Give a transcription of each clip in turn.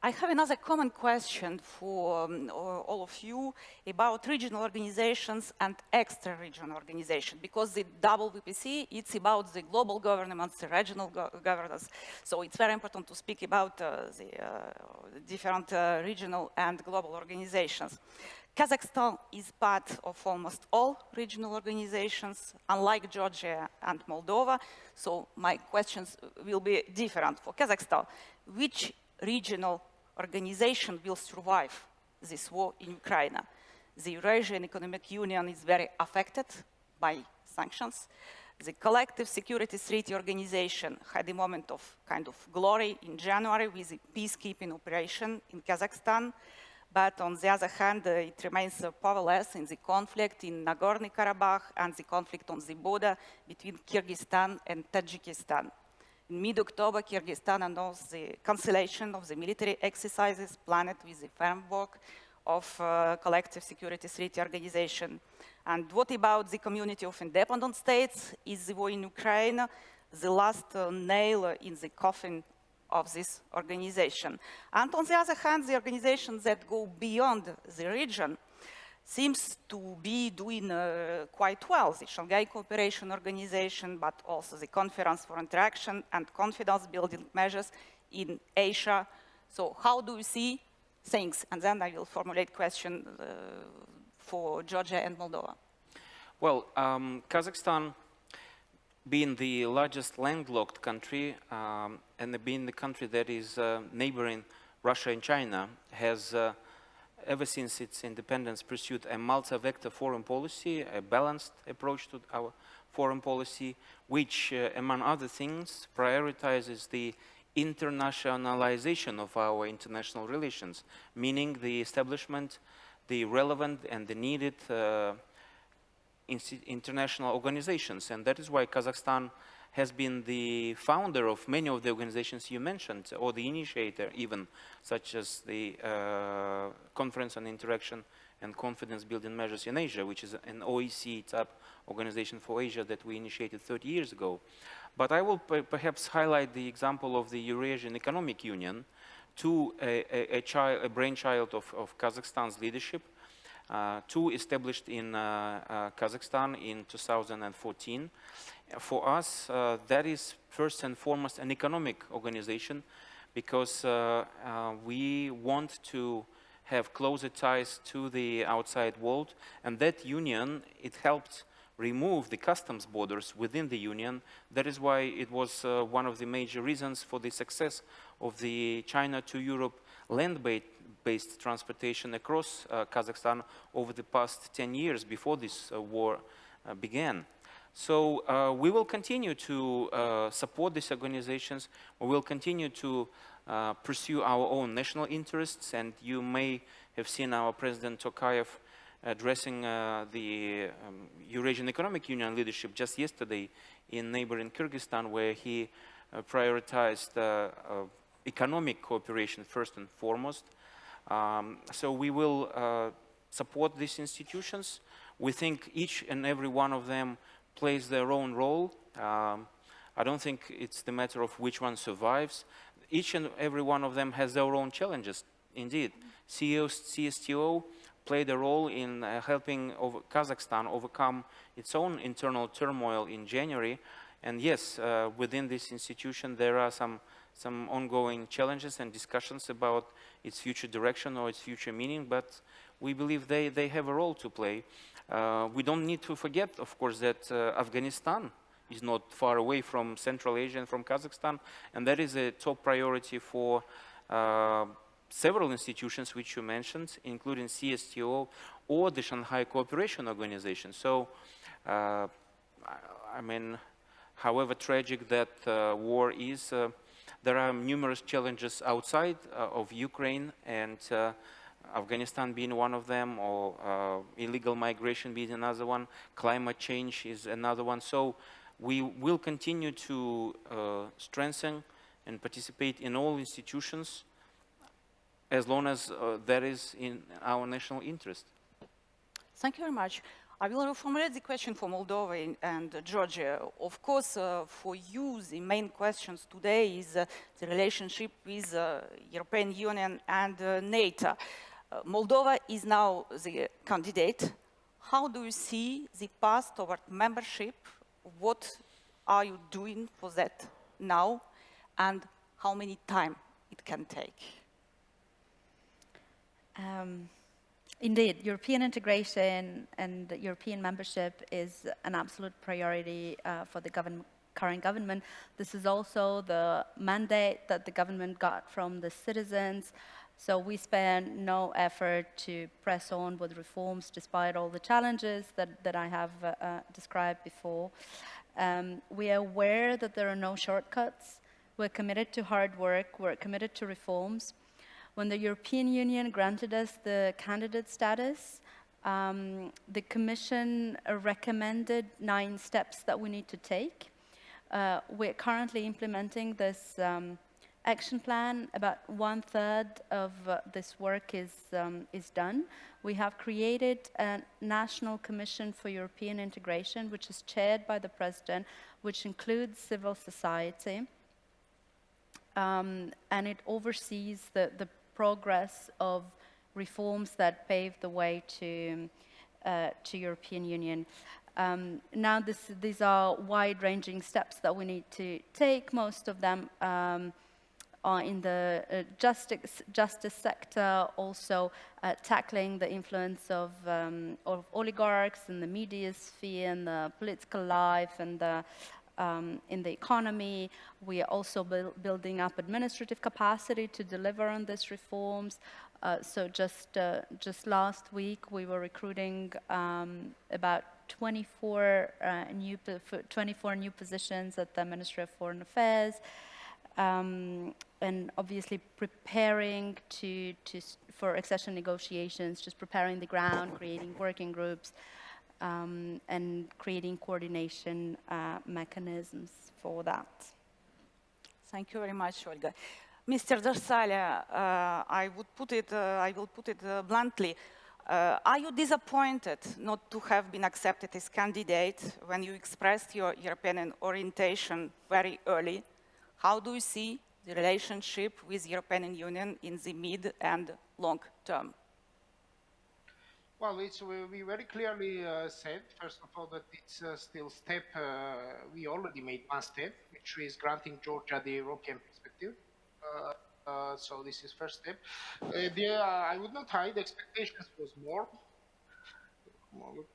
I have another common question for um, all of you about regional organizations and extra-regional organizations, because the double WPC, it's about the global governments, the regional go governance. So it's very important to speak about uh, the uh, different uh, regional and global organizations. Kazakhstan is part of almost all regional organizations, unlike Georgia and Moldova. So my questions will be different. For Kazakhstan, which regional organization will survive this war in Ukraine. The Eurasian Economic Union is very affected by sanctions. The Collective Security Treaty Organization had a moment of kind of glory in January with a peacekeeping operation in Kazakhstan. But on the other hand, uh, it remains uh, powerless in the conflict in Nagorno-Karabakh and the conflict on the border between Kyrgyzstan and Tajikistan. In mid-October, Kyrgyzstan announced the cancellation of the military exercises planned with the framework of uh, Collective Security Treaty Organization. And what about the community of independent states? Is the war in Ukraine the last uh, nail in the coffin of this organization? And on the other hand, the organizations that go beyond the region seems to be doing uh, quite well, the Shanghai Cooperation Organization, but also the Conference for Interaction and Confidence Building Measures in Asia. So how do you see things? And then I will formulate question uh, for Georgia and Moldova. Well, um, Kazakhstan being the largest landlocked country um, and being the country that is uh, neighboring Russia and China has uh, ever since its independence, pursued a multi-vector foreign policy, a balanced approach to our foreign policy, which, uh, among other things, prioritizes the internationalization of our international relations, meaning the establishment, the relevant and the needed uh, international organizations. And that is why Kazakhstan has been the founder of many of the organizations you mentioned, or the initiator even, such as the uh, Conference on Interaction and Confidence Building Measures in Asia, which is an OSCE type organization for Asia that we initiated 30 years ago. But I will perhaps highlight the example of the Eurasian Economic Union to a, a, a, child, a brainchild of, of Kazakhstan's leadership, two established in uh, uh, Kazakhstan in 2014 for us, uh, that is first and foremost an economic organization because uh, uh, we want to have closer ties to the outside world and that union, it helped remove the customs borders within the union. That is why it was uh, one of the major reasons for the success of the China to Europe land-based transportation across uh, Kazakhstan over the past 10 years before this uh, war began. So uh, we will continue to uh, support these organizations. We will continue to uh, pursue our own national interests. And you may have seen our President Tokayev addressing uh, the um, Eurasian Economic Union leadership just yesterday in neighboring Kyrgyzstan, where he uh, prioritized uh, economic cooperation first and foremost. Um, so we will support these institutions. We think each and every one of them plays their own role. Um, I don't think it's the matter of which one survives. Each and every one of them has their own challenges, indeed. CEO, CSTO played a role in uh, helping over Kazakhstan overcome its own internal turmoil in January. And yes, uh, within this institution, there are some, some ongoing challenges and discussions about its future direction or its future meaning, but we believe they, they have a role to play. Uh, we don't need to forget, of course, that uh, Afghanistan is not far away from Central Asia and from Kazakhstan, and that is a top priority for uh, several institutions which you mentioned, including CSTO or the Shanghai Cooperation Organization. So, uh, I mean, however tragic that uh, war is, uh, there are numerous challenges outside of Ukraine, and Afghanistan being one of them, or uh, illegal migration being another one, climate change is another one. So we will continue to uh, strengthen and participate in all institutions as long as uh, that is in our national interest. Thank you very much. I will reformulate the question for Moldova and uh, Georgia. Of course, uh, for you, the main questions today is uh, the relationship with uh, European Union and uh, NATO. Uh, Moldova is now the candidate. How do you see the path toward membership? What are you doing for that now? And how many time it can take? Um, indeed, European integration and European membership is an absolute priority uh, for the current government. This is also the mandate that the government got from the citizens. So we spare no effort to press on with reforms despite all the challenges that, that I have uh, uh, described before. Um, we are aware that there are no shortcuts. We're committed to hard work. We're committed to reforms. When the European Union granted us the candidate status, um, the Commission recommended nine steps that we need to take. Uh, we're currently implementing this um, action plan. About one third of uh, this work is, um, is done. We have created a National Commission for European Integration, which is chaired by the President, which includes civil society. Um, and it oversees the, the progress of reforms that pave the way to, uh, to European Union. Um, now, this, these are wide-ranging steps that we need to take. Most of them um, are in the uh, justice, justice sector, also uh, tackling the influence of, um, of oligarchs in the media sphere and the political life and the, um, in the economy. We are also buil building up administrative capacity to deliver on these reforms. Uh, so just, uh, just last week, we were recruiting um, about 24, uh, new, 24 new positions at the Ministry of Foreign Affairs. Um, and obviously preparing to, to, for accession negotiations, just preparing the ground, creating working groups, um, and creating coordination uh, mechanisms for that. Thank you very much, Olga. Mr. Darsalia, uh, I would put it, uh, I will put it uh, bluntly. Uh, are you disappointed not to have been accepted as candidate when you expressed your European orientation very early? How do you see the relationship with the European Union in the mid and long term? Well, it's, we, we very clearly uh, said, first of all, that it's uh, still step, uh, we already made one step, which is granting Georgia the European perspective. Uh, uh, so this is first step. Uh, the, I would not hide, expectations was more,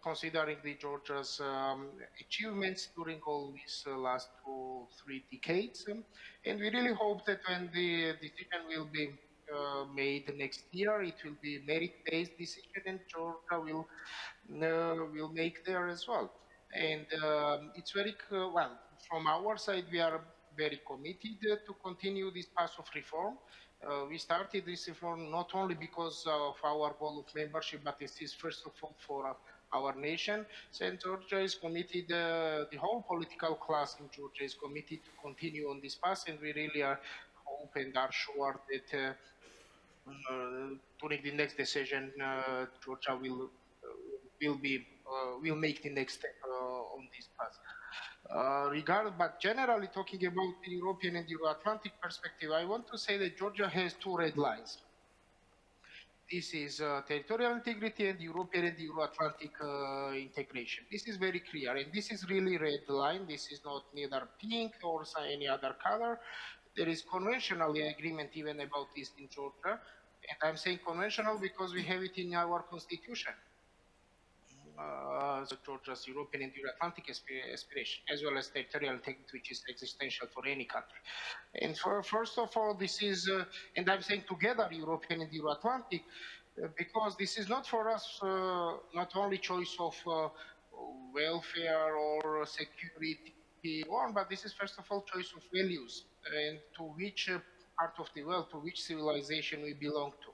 considering the Georgia's um, achievements during all these last two, three decades. Um, and we really hope that when the decision will be uh, made next year. It will be merit-based decision, and Georgia will uh, will make there as well. And um, it's very well from our side. We are very committed to continue this path of reform. Uh, we started this reform not only because of our goal of membership, but this is first of all for our nation. St. Georgia is committed, uh, the whole political class in Georgia is committed to continue on this path, and we really are hope and are sure that uh, uh, during the next decision, uh, Georgia will uh, will be will make the next step on this path. Regard, but generally talking about the European and Euro-Atlantic perspective, I want to say that Georgia has two red lines. This is territorial integrity and European and Euro-Atlantic integration. This is very clear, and this is really red line. This is not neither pink or any other color. There is conventional agreement even about this in Georgia. And I'm saying conventional because we have it in our constitution. Uh, Georgia's European and Euro-Atlantic aspiration, as well as territorial integrity, which is existential for any country. And for, first of all, this is, uh, and I'm saying together European and Euro-Atlantic, uh, because this is not for us uh, not only choice of uh, welfare or security, but this is first of all choice of values and to which uh, part of the world, to which civilization we belong to.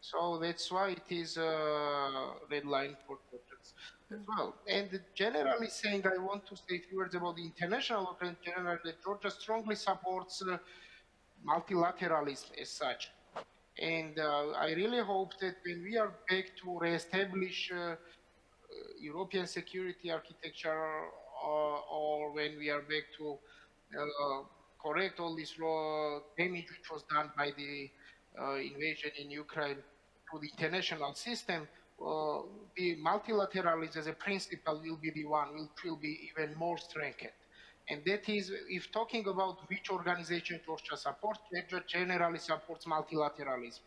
So that's why it is a red line for Georgians as well. And generally saying, I want to say a few words about the international trend. Generally, that Georgia strongly supports uh, multilateralism as such. And uh, I really hope that when we are back to reestablish uh, European security architecture, or, or when we are back to uh, correct all this raw damage which was done by the uh, invasion in Ukraine to the international system, uh, the multilateralism as a principle will be the one which will be even more strengthened. And that is, if talking about which organization Georgia supports, Georgia generally supports multilateralism.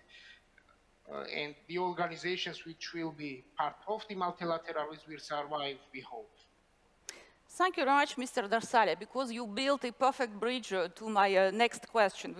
Uh, and the organizations which will be part of the multilateralism will survive, we hope. Thank you very much, Mr. Darsalia, because you built a perfect bridge to my uh, next question.